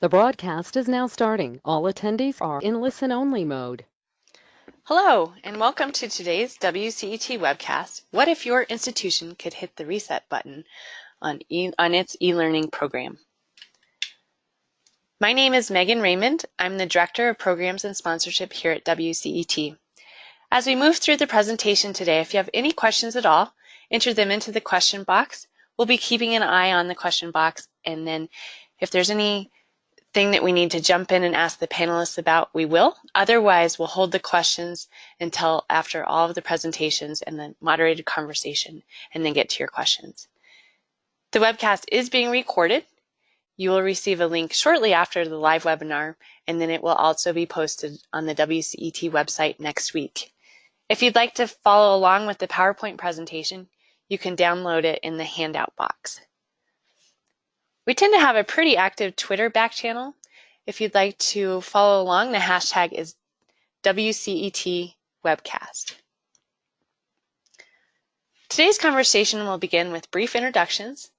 The broadcast is now starting. All attendees are in listen-only mode. Hello, and welcome to today's WCET webcast, What if your institution could hit the reset button on, e on its e-learning program? My name is Megan Raymond. I'm the Director of Programs and Sponsorship here at WCET. As we move through the presentation today, if you have any questions at all, enter them into the question box. We'll be keeping an eye on the question box, and then if there's any thing that we need to jump in and ask the panelists about, we will. Otherwise, we'll hold the questions until after all of the presentations and the moderated conversation, and then get to your questions. The webcast is being recorded. You will receive a link shortly after the live webinar, and then it will also be posted on the WCET website next week. If you'd like to follow along with the PowerPoint presentation, you can download it in the handout box. We tend to have a pretty active Twitter back channel. If you'd like to follow along, the hashtag is WCET webcast. Today's conversation will begin with brief introductions.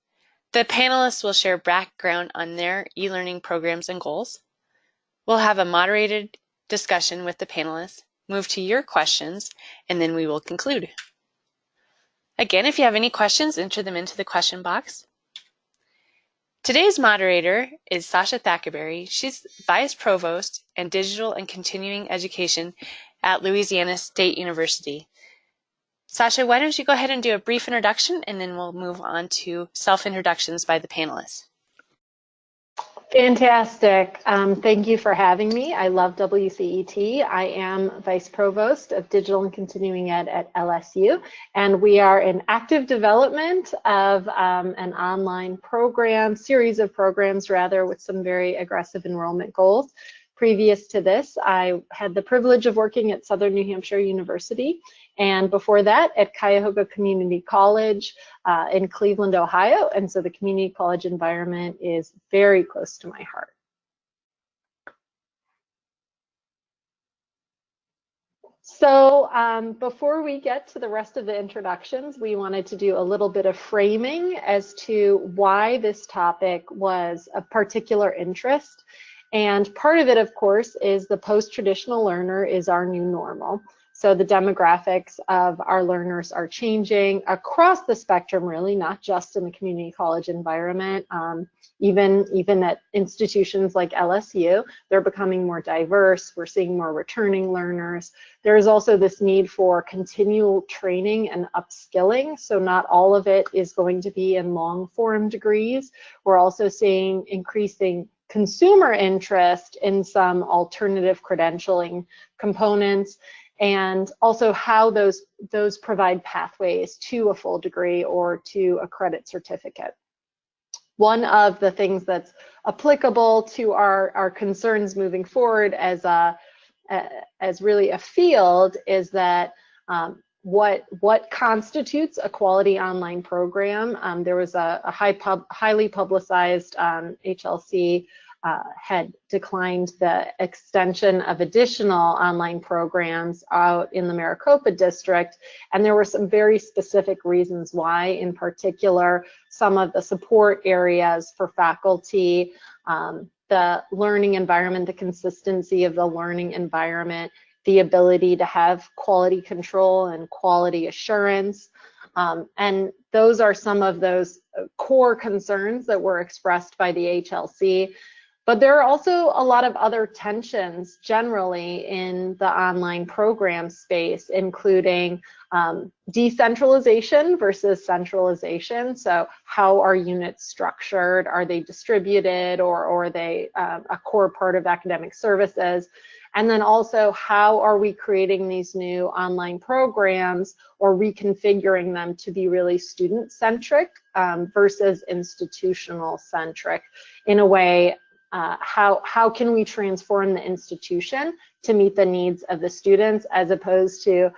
The panelists will share background on their e-learning programs and goals. We'll have a moderated discussion with the panelists, move to your questions, and then we will conclude. Again, if you have any questions, enter them into the question box. Today's moderator is Sasha Thackaberry. She's Vice Provost and Digital and Continuing Education at Louisiana State University. Sasha, why don't you go ahead and do a brief introduction and then we'll move on to self-introductions by the panelists. Fantastic. Um, thank you for having me. I love WCET. I am Vice Provost of Digital and Continuing Ed at LSU, and we are in active development of um, an online program, series of programs rather, with some very aggressive enrollment goals. Previous to this, I had the privilege of working at Southern New Hampshire University and before that at Cuyahoga Community College uh, in Cleveland, Ohio. And so the community college environment is very close to my heart. So um, before we get to the rest of the introductions, we wanted to do a little bit of framing as to why this topic was of particular interest. And part of it, of course, is the post-traditional learner is our new normal. So the demographics of our learners are changing across the spectrum, really, not just in the community college environment. Um, even, even at institutions like LSU, they're becoming more diverse. We're seeing more returning learners. There is also this need for continual training and upskilling. So not all of it is going to be in long form degrees. We're also seeing increasing consumer interest in some alternative credentialing components and also how those, those provide pathways to a full degree or to a credit certificate. One of the things that's applicable to our, our concerns moving forward as, a, as really a field is that um, what what constitutes a quality online program. Um, there was a, a high pub, highly publicized um, HLC uh, had declined the extension of additional online programs out in the Maricopa district. And there were some very specific reasons why, in particular, some of the support areas for faculty, um, the learning environment, the consistency of the learning environment, the ability to have quality control and quality assurance. Um, and those are some of those core concerns that were expressed by the HLC. But there are also a lot of other tensions generally in the online program space, including um, decentralization versus centralization. So how are units structured? Are they distributed or, or are they uh, a core part of academic services? And then also, how are we creating these new online programs or reconfiguring them to be really student-centric um, versus institutional-centric in a way uh, how, how can we transform the institution to meet the needs of the students as opposed to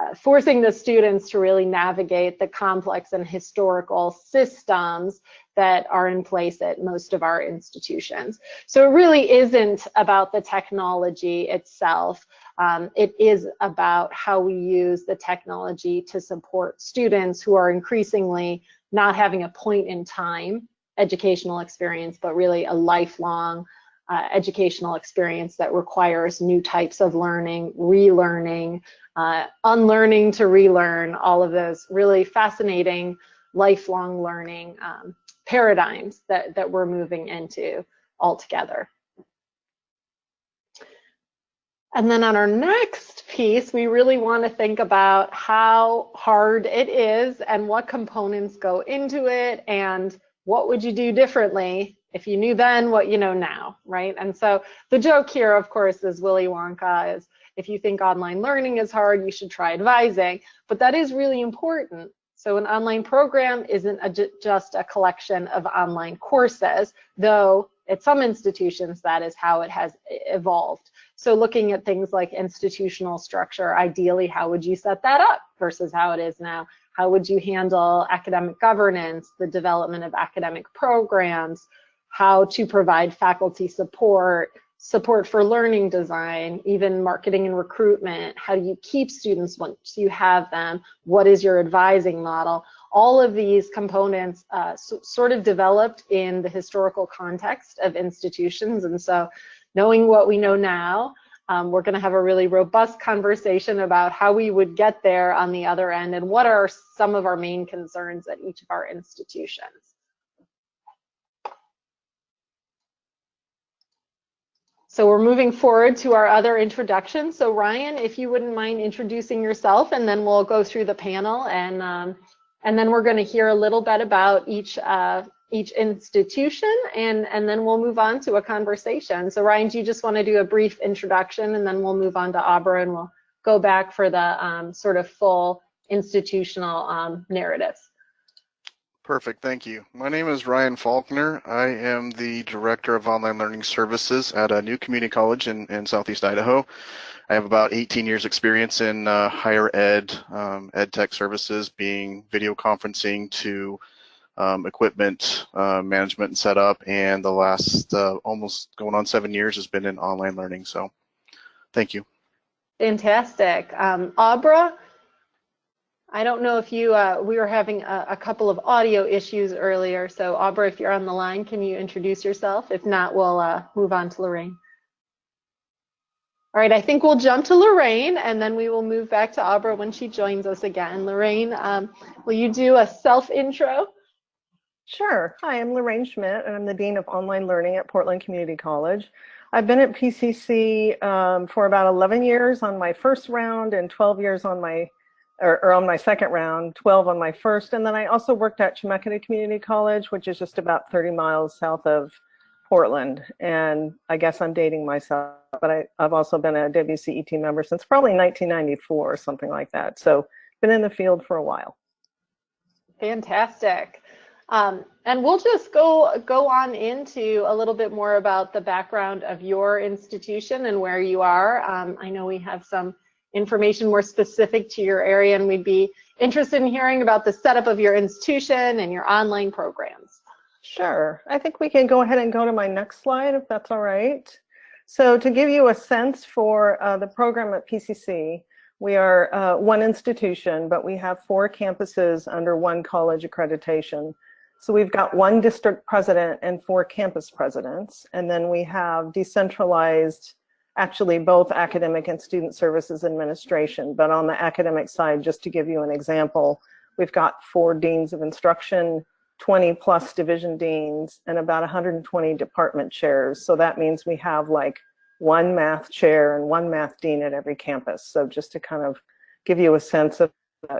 uh, forcing the students to really navigate the complex and historical systems that are in place at most of our institutions. So it really isn't about the technology itself. Um, it is about how we use the technology to support students who are increasingly not having a point in time educational experience, but really a lifelong uh, educational experience that requires new types of learning, relearning, uh, unlearning to relearn, all of those really fascinating lifelong learning um, paradigms that, that we're moving into altogether. And then on our next piece, we really want to think about how hard it is and what components go into it and what would you do differently if you knew then what you know now, right? And so the joke here, of course, is Willy Wonka is if you think online learning is hard, you should try advising, but that is really important. So an online program isn't a, just a collection of online courses, though at some institutions that is how it has evolved. So looking at things like institutional structure, ideally, how would you set that up versus how it is now? How would you handle academic governance, the development of academic programs, how to provide faculty support, support for learning design, even marketing and recruitment. How do you keep students once you have them? What is your advising model? All of these components uh, so, sort of developed in the historical context of institutions. And so knowing what we know now, um, we're going to have a really robust conversation about how we would get there on the other end and what are some of our main concerns at each of our institutions. So we're moving forward to our other introduction. So Ryan, if you wouldn't mind introducing yourself and then we'll go through the panel and um, and then we're going to hear a little bit about each uh, each institution and, and then we'll move on to a conversation. So Ryan, do you just want to do a brief introduction and then we'll move on to Abra and we'll go back for the um, sort of full institutional um, narratives. Perfect, thank you. My name is Ryan Faulkner. I am the Director of Online Learning Services at a new community college in, in Southeast Idaho. I have about 18 years experience in uh, higher ed, um, ed tech services, being video conferencing to um, equipment uh, management and setup, and the last uh, almost going on seven years has been in online learning. So, thank you. Fantastic, um, Abra. I don't know if you, uh, we were having a, a, couple of audio issues earlier. So Abra, if you're on the line, can you introduce yourself? If not, we'll uh, move on to Lorraine. All right, I think we'll jump to Lorraine and then we will move back to Abra when she joins us again. Lorraine, um, will you do a self intro? Sure. Hi, I'm Lorraine Schmidt, and I'm the Dean of Online Learning at Portland Community College. I've been at PCC um, for about 11 years on my first round and 12 years on my, or, or, on my second round, 12 on my first. And then I also worked at Chemeketa Community College, which is just about 30 miles south of Portland. And I guess I'm dating myself, but I, I've also been a WCET member since probably 1994 or something like that. So been in the field for a while. Fantastic. Um, and we'll just go go on into a little bit more about the background of your institution and where you are. Um, I know we have some information more specific to your area, and we'd be interested in hearing about the setup of your institution and your online programs. Sure. I think we can go ahead and go to my next slide, if that's all right. So to give you a sense for uh, the program at PCC, we are uh, one institution, but we have four campuses under one college accreditation. So we've got one district president and four campus presidents, and then we have decentralized, actually both academic and student services administration. But on the academic side, just to give you an example, we've got four deans of instruction, 20 plus division deans, and about 120 department chairs. So that means we have like one math chair and one math dean at every campus. So just to kind of give you a sense of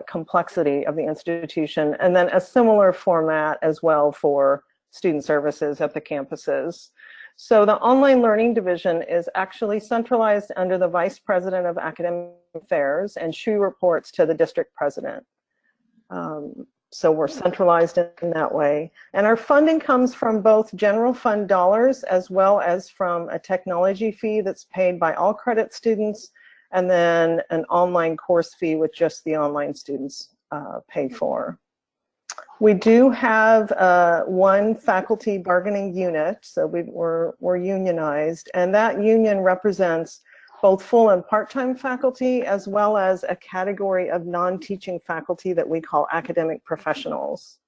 complexity of the institution, and then a similar format as well for student services at the campuses. So the online learning division is actually centralized under the Vice President of Academic Affairs, and she reports to the district president. Um, so we're centralized in that way. And our funding comes from both general fund dollars as well as from a technology fee that's paid by all credit students and then an online course fee which just the online students uh, pay for. We do have uh, one faculty bargaining unit, so we, we're, we're unionized, and that union represents both full and part-time faculty as well as a category of non-teaching faculty that we call academic professionals.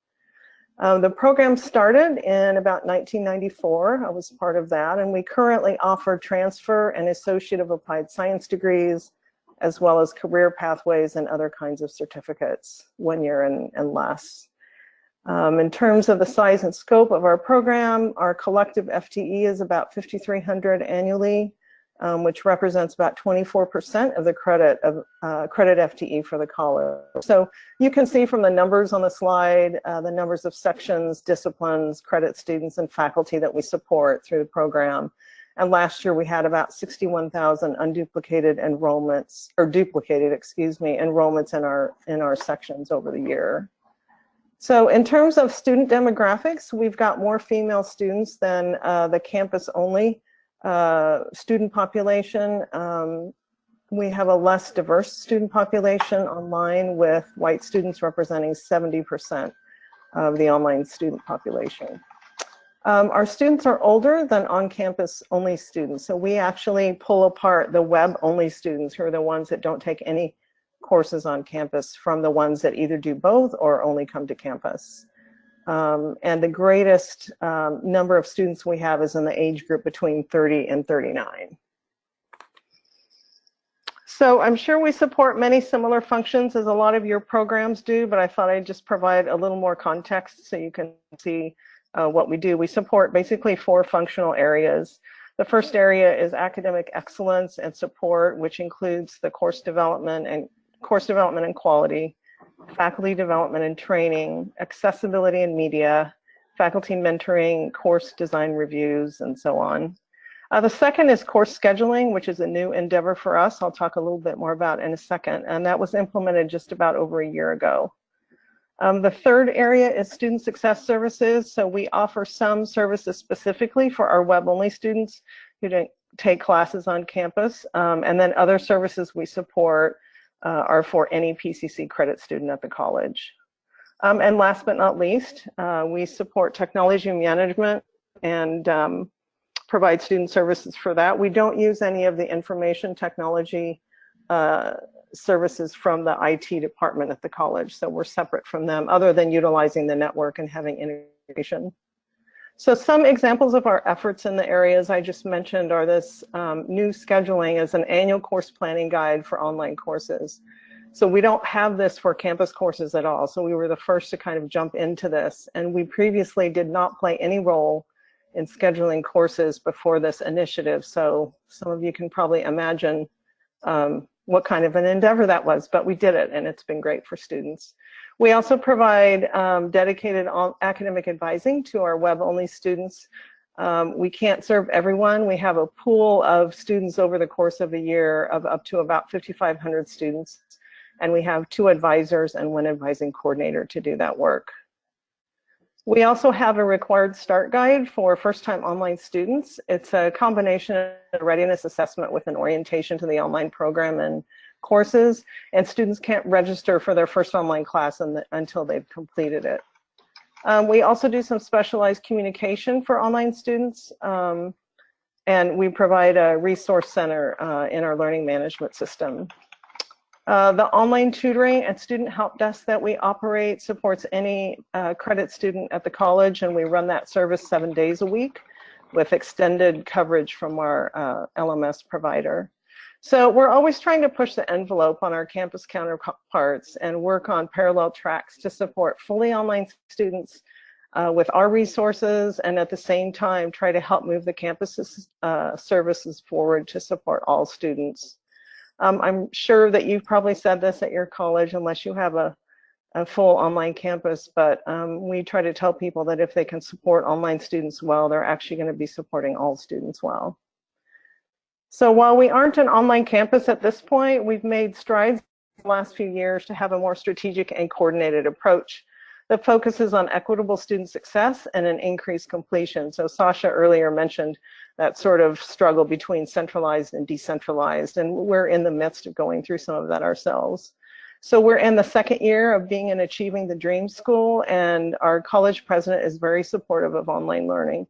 Um, the program started in about 1994. I was part of that, and we currently offer transfer and Associate of Applied Science degrees, as well as career pathways and other kinds of certificates, one year and, and less. Um, in terms of the size and scope of our program, our collective FTE is about 5,300 annually, um, which represents about 24% of the credit of uh, credit FTE for the college. So you can see from the numbers on the slide, uh, the numbers of sections, disciplines, credit students, and faculty that we support through the program. And last year we had about 61,000 unduplicated enrollments, or duplicated, excuse me, enrollments in our in our sections over the year. So in terms of student demographics, we've got more female students than uh, the campus only uh, student population. Um, we have a less diverse student population online with white students representing 70% of the online student population. Um, our students are older than on-campus only students. So we actually pull apart the web only students who are the ones that don't take any courses on campus from the ones that either do both or only come to campus. Um, and the greatest um, number of students we have is in the age group between 30 and 39. So I'm sure we support many similar functions as a lot of your programs do, but I thought I'd just provide a little more context so you can see uh, what we do. We support basically four functional areas. The first area is academic excellence and support, which includes the course development and course development and quality, faculty development and training, accessibility and media, faculty mentoring, course design reviews, and so on. Uh, the second is course scheduling, which is a new endeavor for us. I'll talk a little bit more about in a second. And that was implemented just about over a year ago. Um, the third area is student success services. So we offer some services specifically for our web-only students who don't take classes on campus. Um, and then other services we support uh, are for any PCC credit student at the college. Um, and last but not least, uh, we support technology management and um, provide student services for that. We don't use any of the information technology uh, services from the IT department at the college, so we're separate from them other than utilizing the network and having integration. So some examples of our efforts in the areas I just mentioned are this um, new scheduling as an annual course planning guide for online courses. So we don't have this for campus courses at all. So we were the first to kind of jump into this. And we previously did not play any role in scheduling courses before this initiative. So some of you can probably imagine um, what kind of an endeavor that was, but we did it and it's been great for students. We also provide um, dedicated academic advising to our web-only students. Um, we can't serve everyone. We have a pool of students over the course of a year of up to about 5,500 students. And we have two advisors and one advising coordinator to do that work. We also have a required start guide for first-time online students. It's a combination of readiness assessment with an orientation to the online program and courses, and students can't register for their first online class the, until they've completed it. Um, we also do some specialized communication for online students, um, and we provide a resource center uh, in our learning management system. Uh, the online tutoring and student help desk that we operate supports any uh, credit student at the college, and we run that service seven days a week with extended coverage from our uh, LMS provider. So we're always trying to push the envelope on our campus counterparts and work on parallel tracks to support fully online students uh, with our resources and at the same time try to help move the campus uh, services forward to support all students. Um, I'm sure that you've probably said this at your college unless you have a, a full online campus, but um, we try to tell people that if they can support online students well, they're actually going to be supporting all students well. So while we aren't an online campus at this point, we've made strides in the last few years to have a more strategic and coordinated approach that focuses on equitable student success and an increased completion. So Sasha earlier mentioned that sort of struggle between centralized and decentralized, and we're in the midst of going through some of that ourselves. So we're in the second year of being in Achieving the Dream School, and our college president is very supportive of online learning.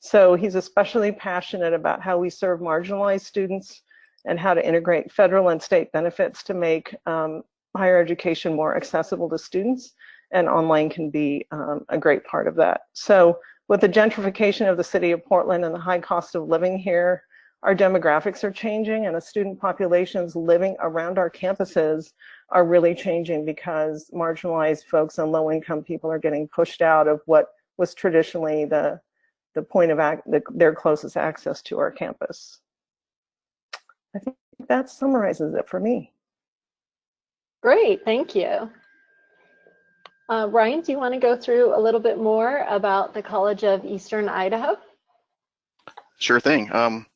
So he's especially passionate about how we serve marginalized students and how to integrate federal and state benefits to make um, higher education more accessible to students and online can be um, a great part of that. So with the gentrification of the city of Portland and the high cost of living here, our demographics are changing and the student populations living around our campuses are really changing because marginalized folks and low income people are getting pushed out of what was traditionally the, the point of the, their closest access to our campus. I think that summarizes it for me. Great, thank you. Uh, Ryan, do you want to go through a little bit more about the College of Eastern Idaho? Sure thing. Um,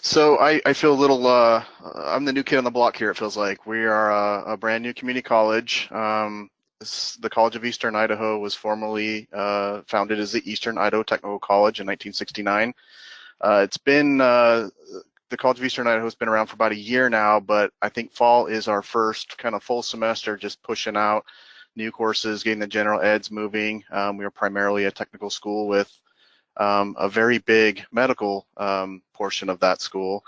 so I, I feel a little, uh, I'm the new kid on the block here, it feels like. We are a, a brand new community college. Um, this, the College of Eastern Idaho was formerly uh, founded as the Eastern Idaho Technical College in 1969. Uh, it's been, uh, the College of Eastern Idaho has been around for about a year now, but I think fall is our first kind of full semester just pushing out new courses, getting the general eds moving. Um, we are primarily a technical school with um, a very big medical um, portion of that school.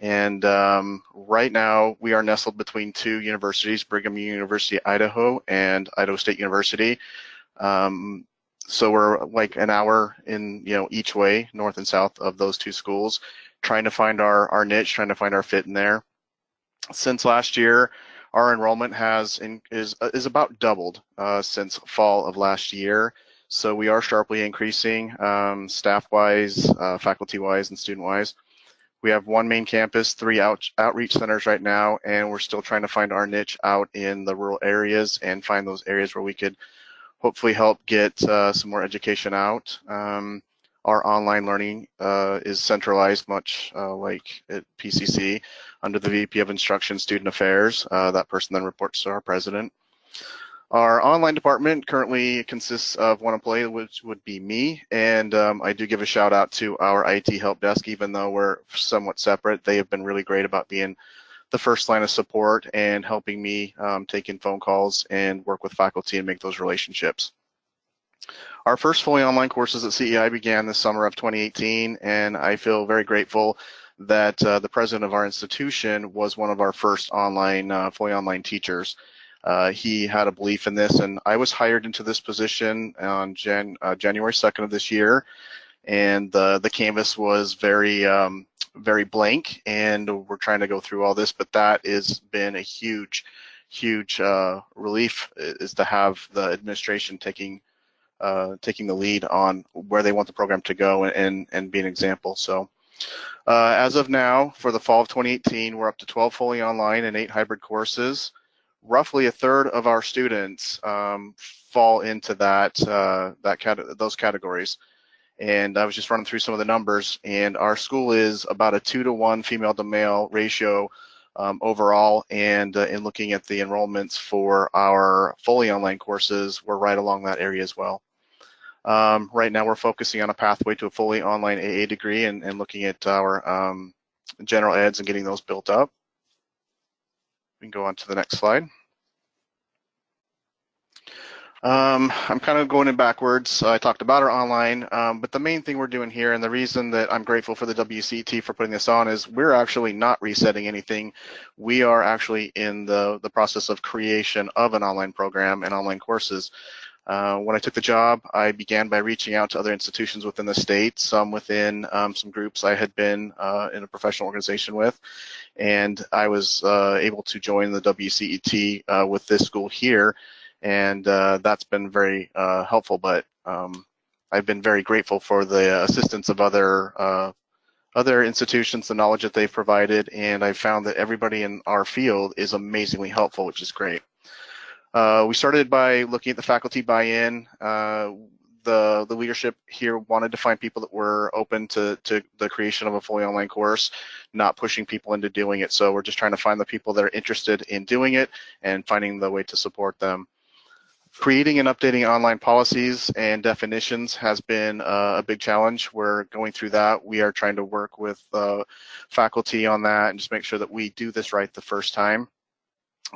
And um, right now we are nestled between two universities, Brigham University, Idaho and Idaho State University. Um, so we're like an hour in, you know, each way, north and south of those two schools, trying to find our, our niche, trying to find our fit in there. Since last year, our enrollment has in, is is about doubled uh, since fall of last year. So we are sharply increasing um, staff-wise, uh, faculty-wise, and student-wise. We have one main campus, three out, outreach centers right now, and we're still trying to find our niche out in the rural areas and find those areas where we could hopefully help get uh, some more education out. Um, our online learning uh, is centralized much uh, like at PCC under the VP of Instruction Student Affairs. Uh, that person then reports to our president. Our online department currently consists of one employee, which would be me, and um, I do give a shout out to our IT help desk, even though we're somewhat separate. They have been really great about being the first line of support and helping me um, take in phone calls and work with faculty and make those relationships. Our first fully online courses at CEI began this summer of 2018, and I feel very grateful that uh, the president of our institution was one of our first online, uh, fully online teachers. Uh, he had a belief in this, and I was hired into this position on Jan, uh, January 2nd of this year, and the the canvas was very um, very blank, and we're trying to go through all this, but that has been a huge, huge uh, relief is to have the administration taking uh, taking the lead on where they want the program to go and and, and be an example. So. Uh, as of now, for the fall of 2018, we're up to 12 fully online and eight hybrid courses roughly a third of our students um, fall into that uh, that cat those categories. And I was just running through some of the numbers, and our school is about a two to one female to male ratio um, overall. And uh, in looking at the enrollments for our fully online courses, we're right along that area as well. Um, right now, we're focusing on a pathway to a fully online AA degree and, and looking at our um, general eds and getting those built up. We can go on to the next slide. Um, I'm kind of going in backwards. I talked about our online, um, but the main thing we're doing here, and the reason that I'm grateful for the WCT for putting this on, is we're actually not resetting anything. We are actually in the the process of creation of an online program and online courses. Uh, when I took the job, I began by reaching out to other institutions within the state, some within um, some groups I had been uh, in a professional organization with, and I was uh, able to join the WCET uh, with this school here, and uh, that's been very helpful. But um, I've been very grateful for the assistance of other other institutions, the knowledge that they've provided, and I've found that everybody in our field is amazingly helpful, which is great. Uh, we started by looking at the faculty buy-in. Uh, the the leadership here wanted to find people that were open to to the creation of a fully online course, not pushing people into doing it. So we're just trying to find the people that are interested in doing it and finding the way to support them. Creating and updating online policies and definitions has been uh, a big challenge. We're going through that. We are trying to work with uh, faculty on that and just make sure that we do this right the first time.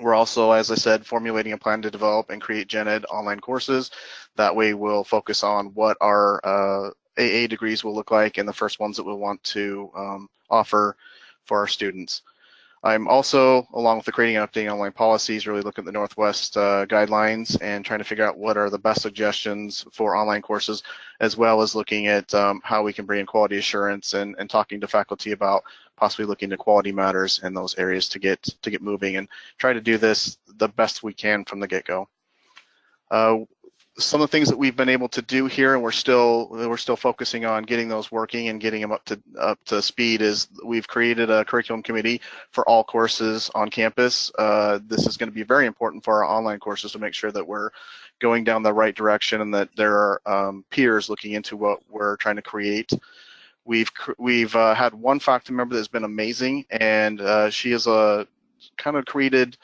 We're also, as I said, formulating a plan to develop and create gen ed online courses. That way we'll focus on what our uh, AA degrees will look like and the first ones that we'll want to um, offer for our students. I'm also, along with the creating and updating online policies, really looking at the Northwest uh, guidelines and trying to figure out what are the best suggestions for online courses, as well as looking at um, how we can bring in quality assurance and, and talking to faculty about possibly looking to quality matters in those areas to get to get moving and try to do this the best we can from the get-go. Uh, some of the things that we've been able to do here, and we're still we're still focusing on getting those working and getting them up to up to speed, is we've created a curriculum committee for all courses on campus. Uh, this is going to be very important for our online courses to make sure that we're going down the right direction and that there are um, peers looking into what we're trying to create. We've we've uh, had one faculty member that's been amazing, and uh, she is a kind of created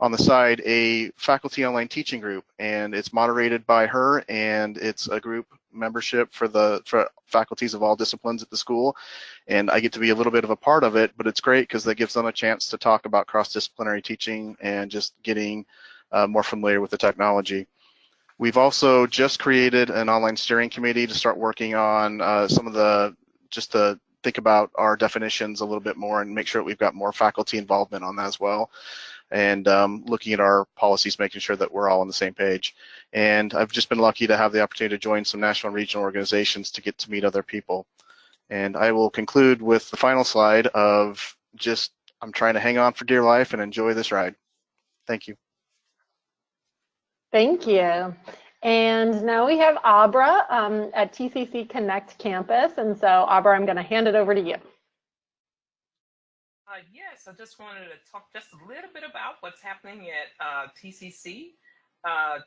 on the side a faculty online teaching group and it's moderated by her and it's a group membership for the for faculties of all disciplines at the school and I get to be a little bit of a part of it but it's great because that gives them a chance to talk about cross-disciplinary teaching and just getting uh, more familiar with the technology. We've also just created an online steering committee to start working on uh, some of the just to think about our definitions a little bit more and make sure that we've got more faculty involvement on that as well and um, looking at our policies, making sure that we're all on the same page. And I've just been lucky to have the opportunity to join some national and regional organizations to get to meet other people. And I will conclude with the final slide of just, I'm trying to hang on for dear life and enjoy this ride. Thank you. Thank you. And now we have Abra um, at TCC Connect campus. And so Abra, I'm gonna hand it over to you. Uh, yes, I just wanted to talk just a little bit about what's happening at uh, TCC. Uh,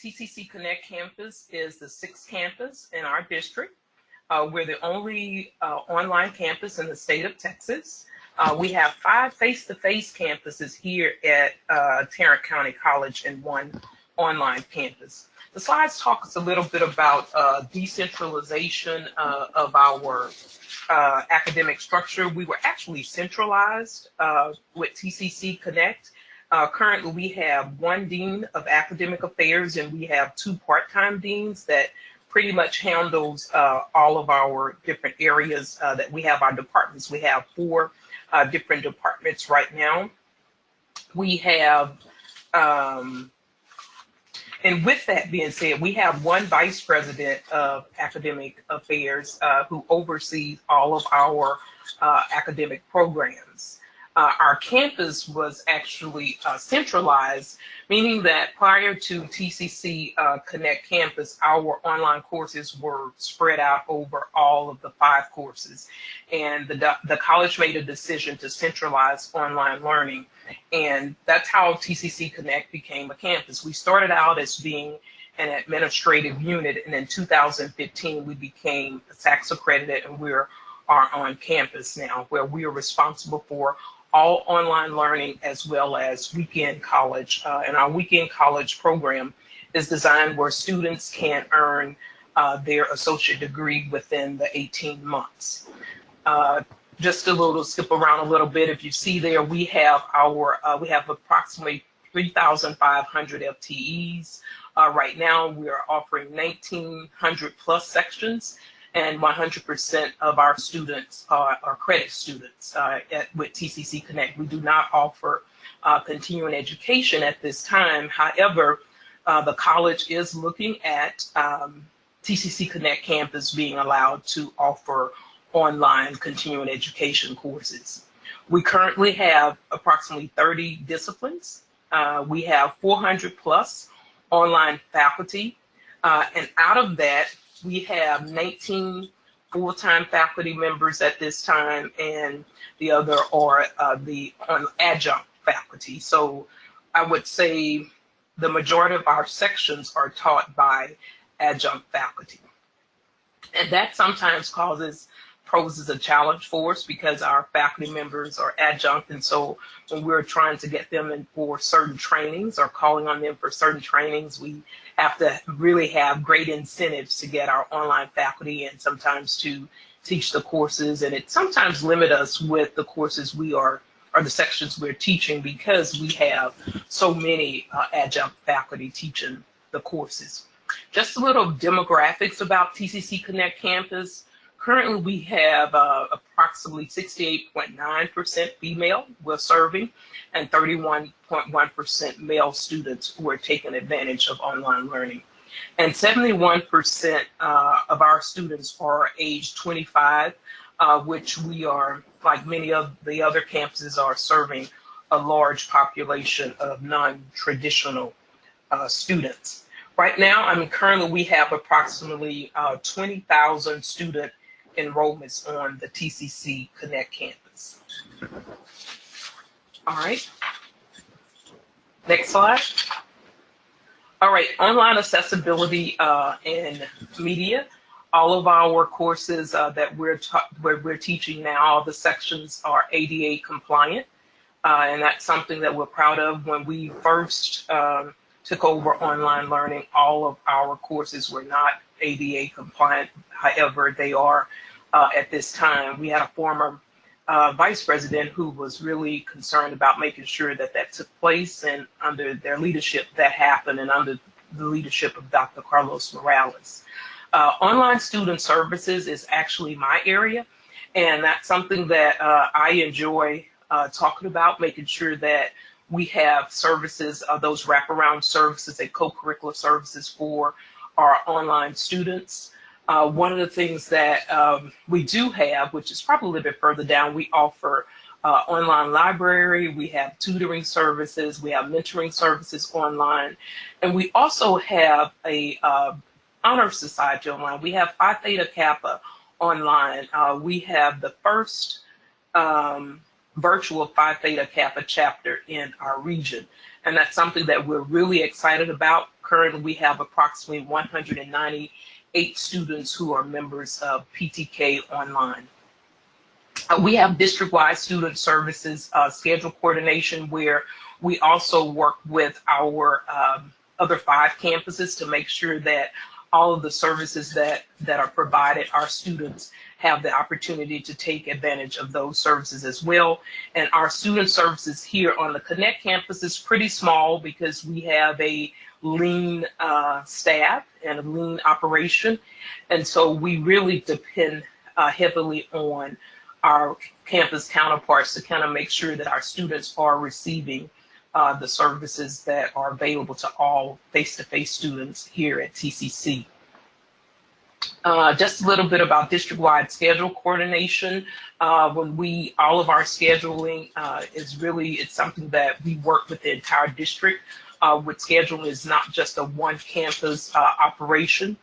TCC Connect campus is the sixth campus in our district. Uh, we're the only uh, online campus in the state of Texas. Uh, we have five face-to-face -face campuses here at Tarrant County College and one online campus. The slides talk a little bit about uh, decentralization uh, of our uh, academic structure. We were actually centralized uh, with TCC Connect. Uh, currently, we have one dean of academic affairs and we have two part-time deans that pretty much handles uh, all of our different areas that we have our departments. We have four different departments right now. We have um, and with that being said, we have one vice president of academic affairs uh, who oversees all of our uh, academic programs. Uh, our campus was actually uh, centralized, meaning that prior to TCC uh, Connect Campus, our online courses were spread out over all of the five courses. And the, the college made a decision to centralize online learning. And that's how TCC Connect became a campus. We started out as being an administrative unit, and in 2015, we became SACS accredited, and we're are on campus now, where we are responsible for all online learning as well as weekend college. Uh, and our weekend college program is designed where students can earn uh, their associate degree within the 18 months. Uh, just a little skip around a little bit. If you see there, we have our uh, we have approximately 3,500 FTEs. Uh, right now, we are offering 1,900 plus sections and 100% of our students are, are credit students uh, at, with TCC Connect. We do not offer uh, continuing education at this time. However, uh, the college is looking at um, TCC Connect campus being allowed to offer online continuing education courses. We currently have approximately 30 disciplines. Uh, we have 400 plus online faculty. Uh, and out of that, we have 19 full-time faculty members at this time, and the other are uh, the um, adjunct faculty. So I would say the majority of our sections are taught by adjunct faculty. And that sometimes causes poses a challenge for us because our faculty members are adjunct. And so when we're trying to get them in for certain trainings or calling on them for certain trainings, we have to really have great incentives to get our online faculty and sometimes to teach the courses. And it sometimes limit us with the courses we are or the sections we're teaching because we have so many uh, adjunct faculty teaching the courses. Just a little demographics about TCC Connect Campus. Currently, we have uh, approximately approximately 68.9% female we're serving and 31.1% male students who are taking advantage of online learning. And 71% uh, of our students are age 25, uh, which we are, like many of the other campuses, are serving a large population of non-traditional uh, students. Right now, I mean, currently we have approximately uh, 20,000 student enrollments on the TCC Connect campus. All right. Next slide. All right, online accessibility uh, and media. All of our courses uh, that we're, we're teaching now, all the sections are ADA compliant. Uh, and that's something that we're proud of. When we first um, took over online learning, all of our courses were not ADA compliant. However, they are uh, at this time. We had a former uh, vice president who was really concerned about making sure that that took place, and under their leadership, that happened, and under the leadership of Dr. Carlos Morales. Uh, online student services is actually my area, and that's something that uh, I enjoy uh, talking about, making sure that we have services, uh, those wraparound services and co-curricular services for our online students. Uh, one of the things that um, we do have, which is probably a little bit further down, we offer uh, online library, we have tutoring services, we have mentoring services online, and we also have a uh, honor society online. We have Phi Theta Kappa online. Uh, we have the first um, virtual Phi Theta Kappa chapter in our region. And that's something that we're really excited about. Currently, we have approximately 198 students who are members of PTK Online. Uh, we have district-wide student services uh, schedule coordination where we also work with our um, other five campuses to make sure that all of the services that, that are provided, our students have the opportunity to take advantage of those services as well. And our student services here on the Connect campus is pretty small because we have a lean uh, staff and a lean operation. And so we really depend uh, heavily on our campus counterparts to kind of make sure that our students are receiving uh, the services that are available to all face-to-face -face students here at TCC. Uh, just a little bit about district-wide schedule coordination. Uh, when we, all of our scheduling uh, is really, it's something that we work with the entire district. Uh, with scheduling is not just a one campus uh, operation.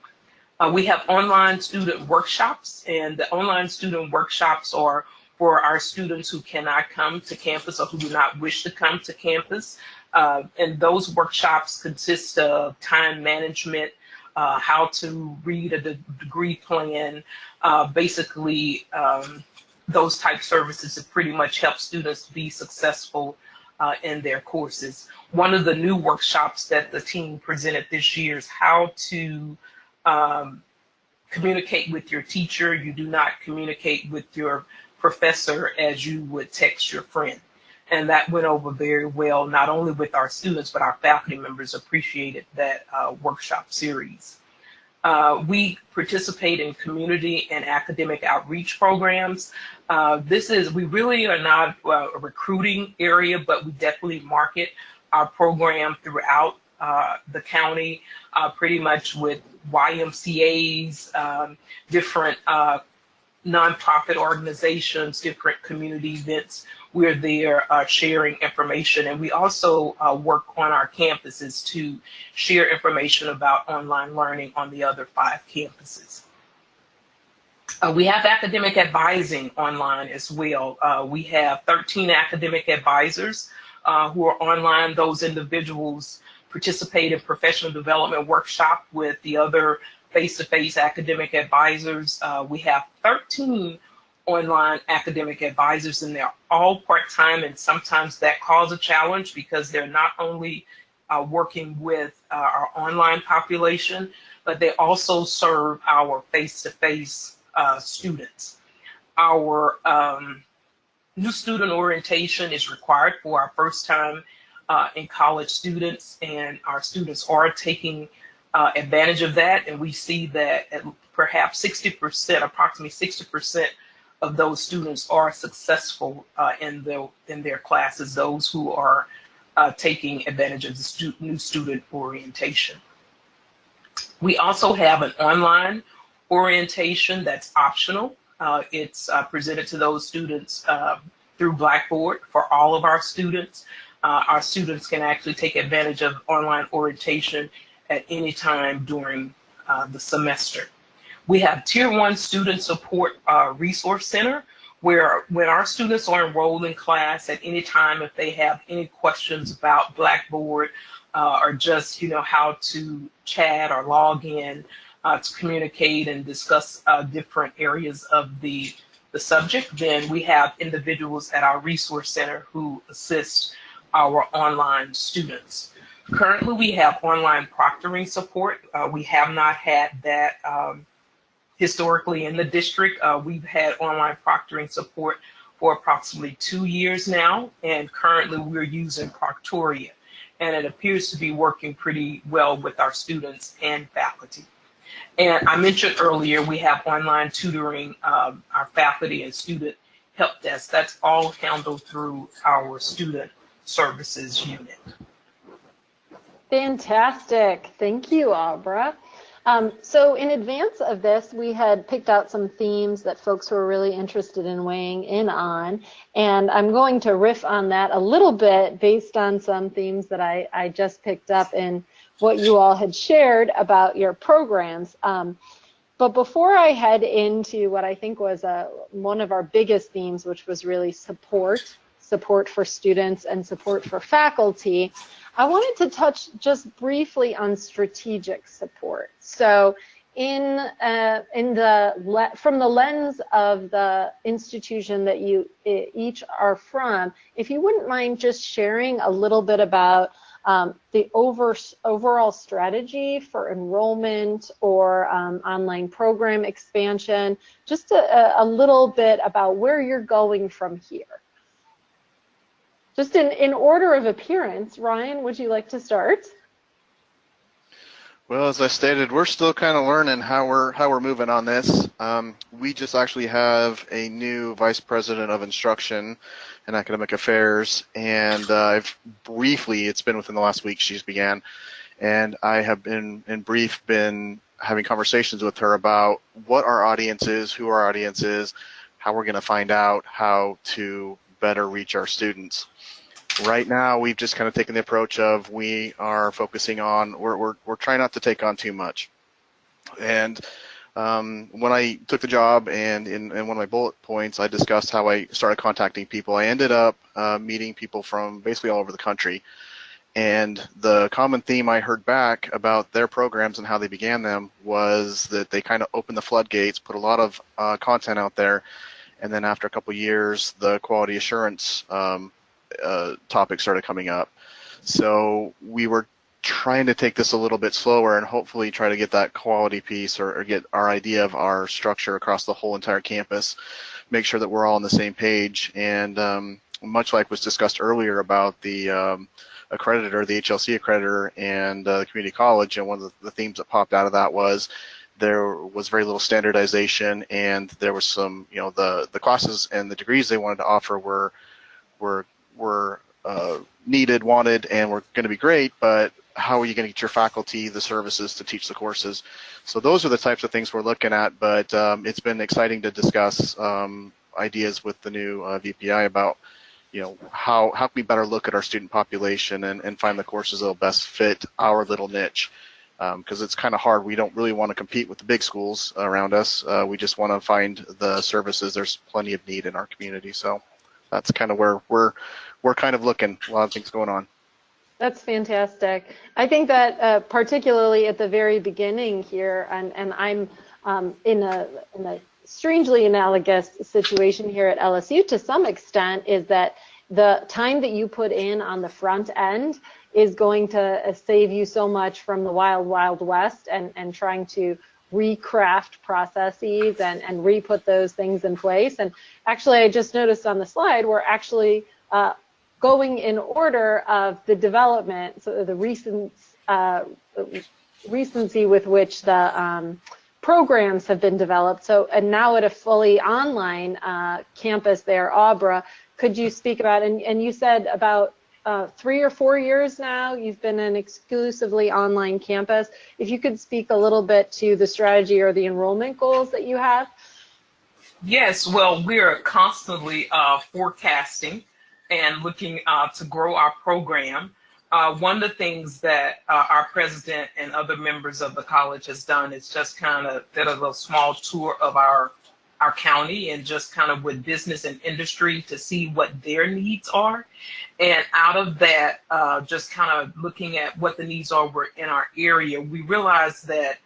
Uh, we have online student workshops and the online student workshops are for our students who cannot come to campus or who do not wish to come to campus. and those workshops consist of time management, uh, how to read a de degree plan, uh, basically um, those type services to pretty much help students be successful uh, in their courses. One of the new workshops that the team presented this year is how to um, communicate with your teacher. You do not communicate with your professor as you would text your friend. And that went over very well, not only with our students, but our faculty members appreciated that uh, workshop series. Uh, we participate in community and academic outreach programs. Uh, this is, we really are not uh, a recruiting area, but we definitely market our program throughout uh, the county, uh, pretty much with YMCAs, um, different nonprofit organizations, different community events. We're there uh, sharing information, and we also uh, work on our campuses to share information about online learning on the other five campuses. Uh, we have academic advising online as well. Uh, we have 13 academic advisors uh, who are online. Those individuals participate in professional development workshop with the other face-to-face academic advisors. Uh, we have 13 online academic advisors and they're all part-time and sometimes that causes a challenge because they're not only uh, working with uh, our online population, but they also serve our face-to-face -face, students. Our um, new student orientation is required for our first time uh, in college students and our students are taking uh, advantage of that, and we see that at perhaps 60%, approximately 60% of those students are successful uh, in, the, in their classes, those who are uh, taking advantage of the stu new student orientation. We also have an online orientation that's optional. Uh, it's uh, presented to those students uh, through Blackboard for all of our students. Uh, our students can actually take advantage of online orientation at any time during the semester. We have Tier 1 Student Support uh, Resource Center, where when our students are enrolled in class at any time, if they have any questions about Blackboard uh, or just, you know, how to chat or log in uh, to communicate and discuss uh, different areas of the, the subject, then we have individuals at our resource center who assist our online students. Currently, we have online proctoring support. Uh, we have not had that um, historically in the district. Uh, we've had online proctoring support for approximately two years now, and currently we're using Proctorio, and it appears to be working pretty well with our students and faculty. And I mentioned earlier, we have online tutoring, um, our faculty and student help desk. That's all handled through our student services unit. Fantastic. Thank you, Abra. Um, so in advance of this, we had picked out some themes that folks were really interested in weighing in on, and I'm going to riff on that a little bit based on some themes that I, I just picked up in what you all had shared about your programs. Um, but before I head into what I think was a, one of our biggest themes, which was really support, support for students and support for faculty, I wanted to touch just briefly on strategic support. So in uh, in the from the lens of the institution that you each are from, if you wouldn't mind just sharing a little bit about um, the over, overall strategy for enrollment or um, online program expansion, just a, a little bit about where you're going from here. Just in, in order of appearance, Ryan, would you like to start? Well, as I stated, we're still kind of learning how we're how we're moving on this. Um, we just actually have a new vice president of instruction and academic affairs, and uh, I've briefly, it's been within the last week she's began, and I have been in brief been having conversations with her about what our audience is, who our audience is, how we're going to find out how to better reach our students. Right now, we've just kind of taken the approach of we are focusing on, we're, we're, we're trying not to take on too much. And um, when I took the job and in, in, one of my bullet points, I discussed how I started contacting people. I ended up uh, meeting people from basically all over the country. And the common theme I heard back about their programs and how they began them was that they kind of opened the floodgates, put a lot of uh, content out there, and then after a couple years, the quality assurance um, uh, topic started coming up. So we were trying to take this a little bit slower and hopefully try to get that quality piece or, or, get our idea of our structure across the whole entire campus, make sure that we're all on the same page. And um, much like was discussed earlier about the um, accreditor, the HLC accreditor, and uh, the community college, and one of the, the themes that popped out of that was there was very little standardization and there was some, you know, the, the classes and the degrees they wanted to offer were, were, were uh, needed, wanted, and were going to be great, but how are you going to get your faculty the services to teach the courses? So those are the types of things we're looking at, but um, it's been exciting to discuss um, ideas with the new uh, VPI about you know how how can we better look at our student population and, and find the courses that will best fit our little niche because um, it's kind of hard. We don't really want to compete with the big schools around us. Uh, we just want to find the services. There's plenty of need in our community, so that's kind of where we're we're kind of looking. A lot of things going on. That's fantastic. I think that uh, particularly at the very beginning here, and and I'm um, in a in a strangely analogous situation here at LSU to some extent, is that the time that you put in on the front end is going to uh, save you so much from the wild, wild west and, and trying to recraft processes and, and re-put those things in place. And actually, I just noticed on the slide, we're actually uh, going in order of the development, so the recent uh, recency with which the um, programs have been developed. So, and now at a fully online uh, campus there, Abra, could you speak about, and, and you said about uh, three or four years now, you've been an exclusively online campus. If you could speak a little bit to the strategy or the enrollment goals that you have. Yes, well, we're constantly uh, forecasting and looking uh, to grow our program. Uh, one of the things that uh, our president and other members of the college has done is just kind of did a little small tour of our our county and just kind of with business and industry to see what their needs are. And out of that, uh, just kind of looking at what the needs are in our area, we realized that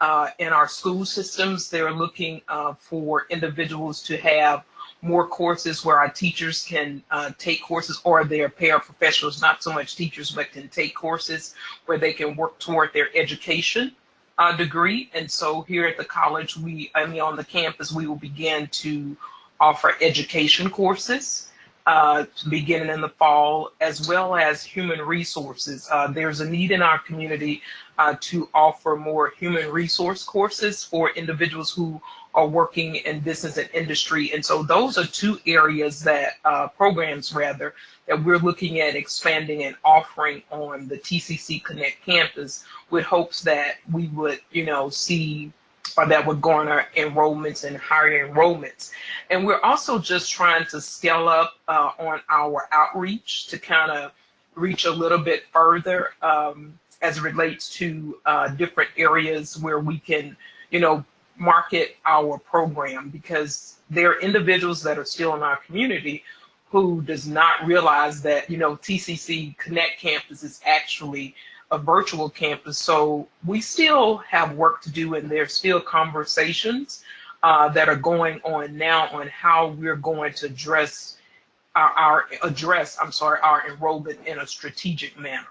uh, in our school systems, they're looking uh, for individuals to have more courses where our teachers can uh, take courses or their paraprofessionals, not so much teachers, but can take courses where they can work toward their education uh, degree. And so here at the college, we, I mean, on the campus, we will begin to offer education courses uh, beginning in the fall, as well as human resources. Uh, there's a need in our community uh, to offer more human resource courses for individuals who are working in business and industry. And so those are two areas that, uh, programs rather, that we're looking at expanding and offering on the TCC Connect campus with hopes that we would, you know, see or that would garner enrollments and higher enrollments. And we're also just trying to scale up uh, on our outreach to kind of reach a little bit further um, as it relates to uh, different areas where we can, you know, market our program because there are individuals that are still in our community who does not realize that you know TCC Connect Campus is actually a virtual campus. So we still have work to do, and there's still conversations uh, that are going on now on how we're going to address our, our address. I'm sorry, our enrollment in a strategic manner.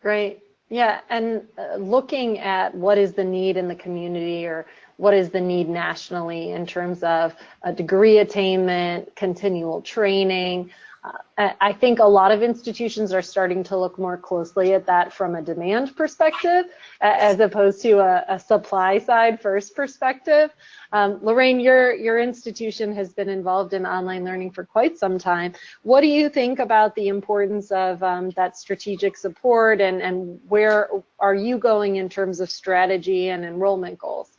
Great. Yeah, and uh, looking at what is the need in the community or what is the need nationally in terms of a degree attainment, continual training. Uh, I think a lot of institutions are starting to look more closely at that from a demand perspective as opposed to a, a supply side first perspective. Um, Lorraine, your, your institution has been involved in online learning for quite some time. What do you think about the importance of um, that strategic support and, and where are you going in terms of strategy and enrollment goals?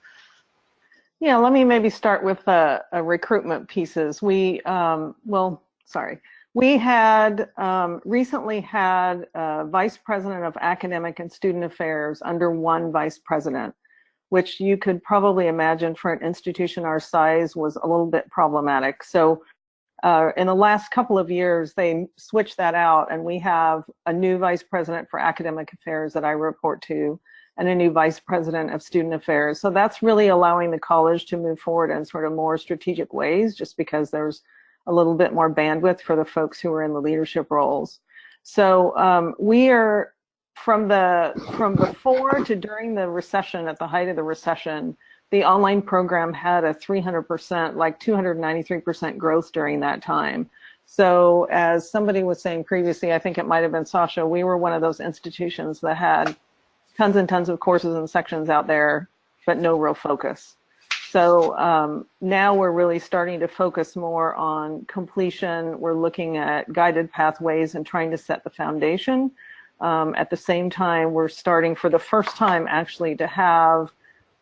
Yeah, let me maybe start with uh, recruitment pieces. We, um, well, sorry. We had um, recently had a vice president of academic and student affairs under one vice president, which you could probably imagine for an institution our size was a little bit problematic. So uh, in the last couple of years, they switched that out and we have a new vice president for academic affairs that I report to and a new vice president of student affairs. So that's really allowing the college to move forward in sort of more strategic ways, just because there's a little bit more bandwidth for the folks who are in the leadership roles. So um, we are from the from before to during the recession, at the height of the recession, the online program had a 300%, like 293% growth during that time. So as somebody was saying previously, I think it might have been Sasha, we were one of those institutions that had tons and tons of courses and sections out there, but no real focus. So um, now we're really starting to focus more on completion. We're looking at guided pathways and trying to set the foundation. Um, at the same time, we're starting for the first time actually to have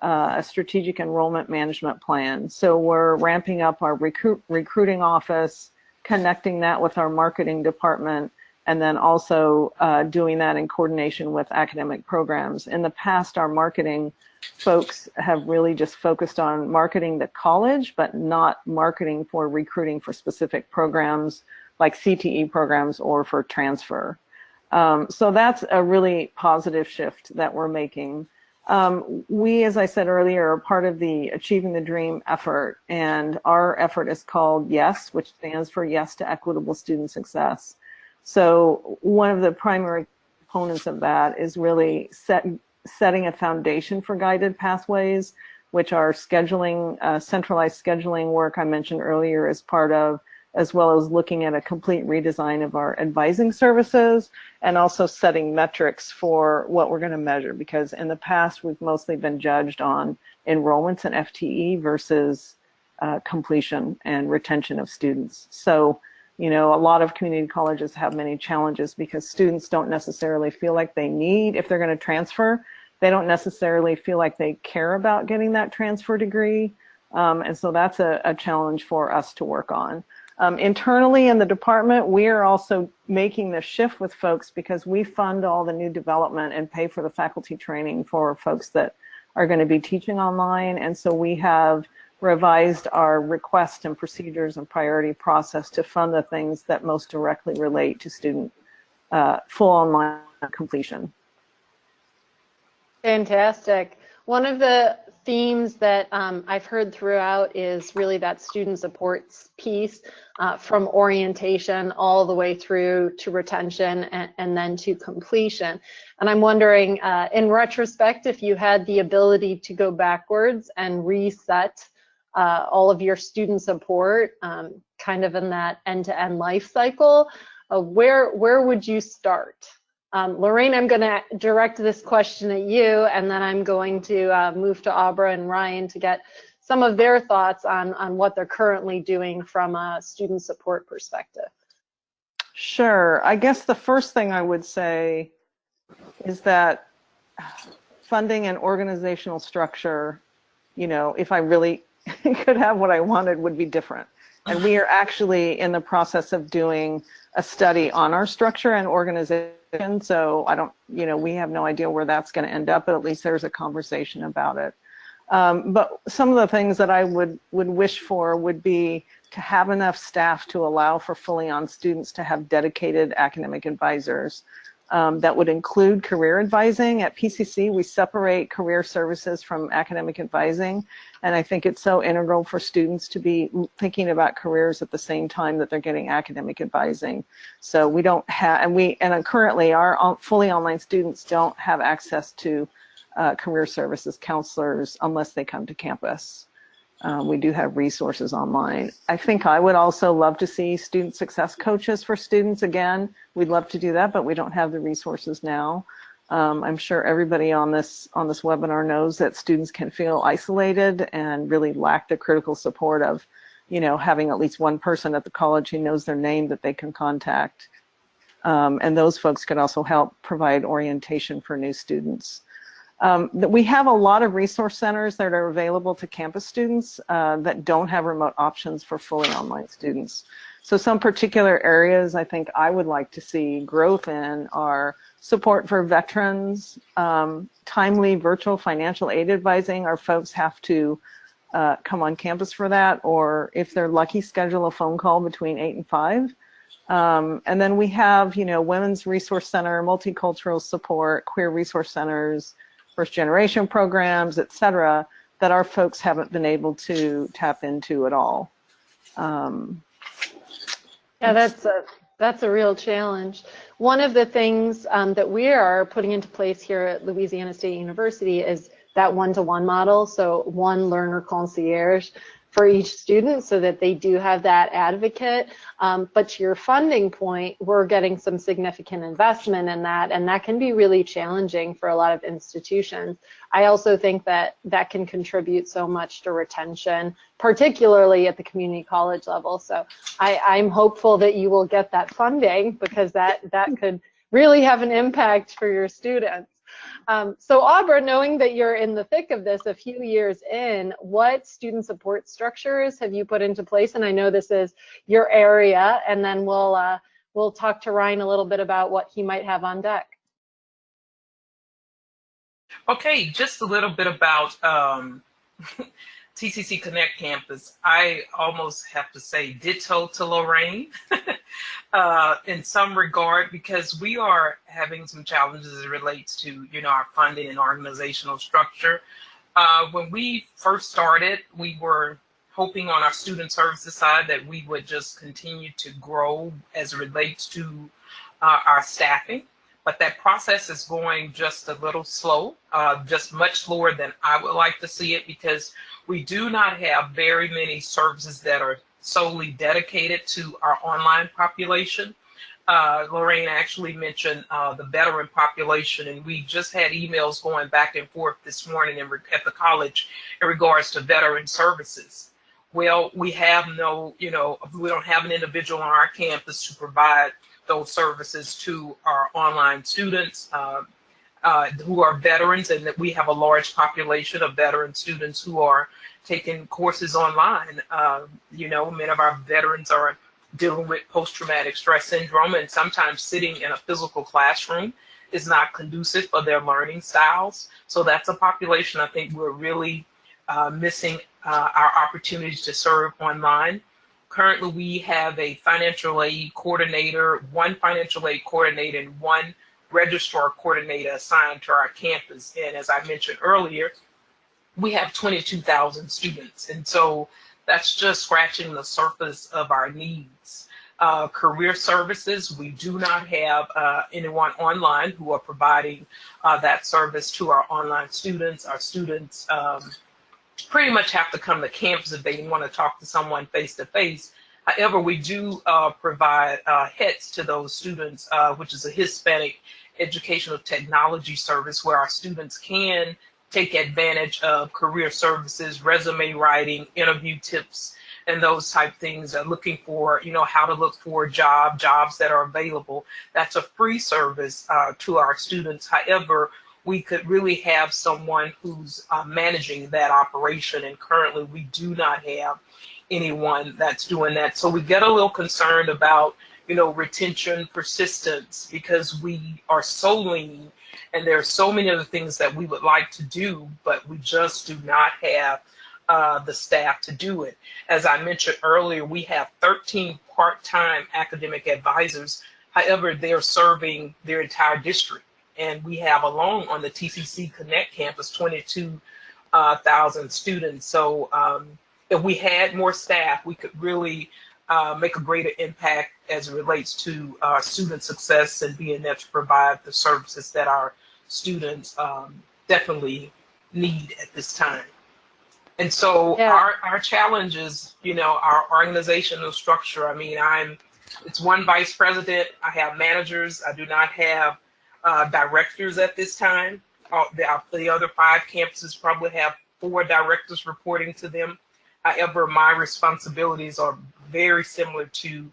uh, a strategic enrollment management plan. So we're ramping up our recruit, recruiting office, connecting that with our marketing department, and then also uh, doing that in coordination with academic programs. In the past, our marketing folks have really just focused on marketing the college, but not marketing for recruiting for specific programs like CTE programs or for transfer. Um, so that's a really positive shift that we're making. Um, we, as I said earlier, are part of the Achieving the Dream effort, and our effort is called YES, which stands for Yes to Equitable Student Success. So one of the primary components of that is really set, setting a foundation for guided pathways, which are scheduling, uh, centralized scheduling work I mentioned earlier as part of, as well as looking at a complete redesign of our advising services and also setting metrics for what we're going to measure because in the past we've mostly been judged on enrollments and FTE versus uh, completion and retention of students. So, you know, a lot of community colleges have many challenges because students don't necessarily feel like they need, if they're going to transfer, they don't necessarily feel like they care about getting that transfer degree. Um, and so that's a, a, challenge for us to work on. Um, internally in the department, we are also making the shift with folks because we fund all the new development and pay for the faculty training for folks that are going to be teaching online. And so we have revised our request and procedures and priority process to fund the things that most directly relate to student uh, full online completion. Fantastic. One of the themes that um, I've heard throughout is really that student supports piece uh, from orientation all the way through to retention and, and then to completion. And I'm wondering, uh, in retrospect, if you had the ability to go backwards and reset uh, all of your student support um, kind of in that end-to-end -end life cycle, uh, where, where would you start? Um, Lorraine, I'm going to direct this question at you, and then I'm going to uh, move to Abra and Ryan to get some of their thoughts on, on what they're currently doing from a student support perspective. Sure. I guess the first thing I would say is that funding and organizational structure, you know, if I really could have what I wanted, would be different. And we are actually in the process of doing a study on our structure and organization so I don't, you know, we have no idea where that's going to end up, but at least there's a conversation about it. Um, but some of the things that I would, would wish for would be to have enough staff to allow for fully on students to have dedicated academic advisors um, that would include career advising. At PCC, we separate career services from academic advising, and I think it's so integral for students to be thinking about careers at the same time that they're getting academic advising. So we don't have, and we, and currently our fully online students don't have access to uh, career services counselors unless they come to campus. Um, we do have resources online. I think I would also love to see student success coaches for students again. We'd love to do that, but we don't have the resources now. Um, I'm sure everybody on this on this webinar knows that students can feel isolated and really lack the critical support of, you know, having at least one person at the college who knows their name that they can contact. Um, and those folks could also help provide orientation for new students. Um, we have a lot of resource centers that are available to campus students uh, that don't have remote options for fully online students. So some particular areas I think I would like to see growth in are support for veterans, um, timely virtual financial aid advising. Our folks have to uh, come on campus for that, or if they're lucky, schedule a phone call between 8 and 5. Um, and then we have, you know, Women's Resource Center, multicultural support, queer resource centers, first generation programs, et cetera, that our folks haven't been able to tap into at all. Um, yeah, that's a, that's a real challenge. One of the things um, that we are putting into place here at Louisiana State University is that one-to-one -one model. So one learner concierge for each student so that they do have that advocate. Um, but to your funding point, we're getting some significant investment in that, and that can be really challenging for a lot of institutions. I also think that that can contribute so much to retention, particularly at the community college level. So I, I'm hopeful that you will get that funding because that, that could really have an impact for your students. Um, so Abra, knowing that you're in the thick of this a few years in, what student support structures have you put into place? And I know this is your area, and then we'll uh, we'll talk to Ryan a little bit about what he might have on deck. Okay, just a little bit about um, TCC Connect campus. I almost have to say ditto to Lorraine. uh, in some regard because we are having some challenges as it relates to you know our funding and organizational structure. Uh, when we first started, we were hoping on our student services side that we would just continue to grow as it relates to uh, our staffing. But that process is going just a little slow, uh, just much slower than I would like to see it because we do not have very many services that are solely dedicated to our online population. uh, Lorraine actually mentioned uh, the veteran population, and we just had emails going back and forth this morning at the college in regards to veteran services. Well, we have no, you know, we don't have an individual on our campus to provide those services to our online students uh, uh, who are veterans, and that we have a large population of veteran students who are taking courses online. Uh, you know, many of our veterans are dealing with post-traumatic stress syndrome and sometimes sitting in a physical classroom is not conducive for their learning styles. So that's a population I think we're really uh, missing uh, our opportunities to serve online. Currently, we have a financial aid coordinator, one financial aid coordinator, and one registrar coordinator assigned to our campus. And as I mentioned earlier, we have 22,000 students. And so that's just scratching the surface of our needs. Uh, career services, we do not have uh, anyone online who are providing uh, that service to our online students. Our students um, pretty much have to come to campus if they want to talk to someone face to face. However, we do uh, provide uh, HETS to those students, uh, which is a Hispanic Educational Technology Service where our students can take advantage of career services, resume writing, interview tips, and those type things. Uh, looking for, you know, how to look for a job, jobs that are available. That's a free service uh, to our students. However, we could really have someone who's uh, managing that operation, and currently we do not have anyone that's doing that. So we get a little concerned about, you know, retention, persistence, because we are so lean and there are so many other things that we would like to do, but we just do not have uh, the staff to do it. As I mentioned earlier, we have 13 part-time academic advisors. However, they're serving their entire district. And we have alone on the TCC Connect campus 22,000 uh, students. So um, if we had more staff, we could really uh, make a greater impact as it relates to uh, student success and being there to provide the services that our students um, definitely need at this time. And so yeah. our, our challenges, you know, our organizational structure, I mean, I'm, it's one vice president, I have managers, I do not have uh, directors at this time. Uh, the, the other five campuses probably have four directors reporting to them. However, my responsibilities are very similar to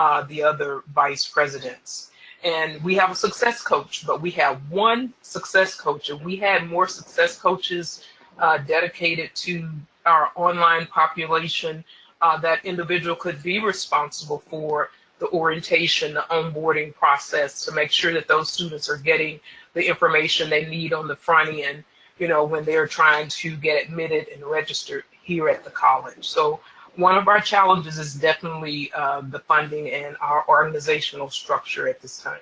uh, the other vice presidents. And we have a success coach, but we have one success coach. And we had more success coaches uh, dedicated to our online population. Uh, that individual could be responsible for the orientation, the onboarding process to make sure that those students are getting the information they need on the front end, you know, when they're trying to get admitted and registered here at the college. So one of our challenges is definitely uh, the funding and our organizational structure at this time.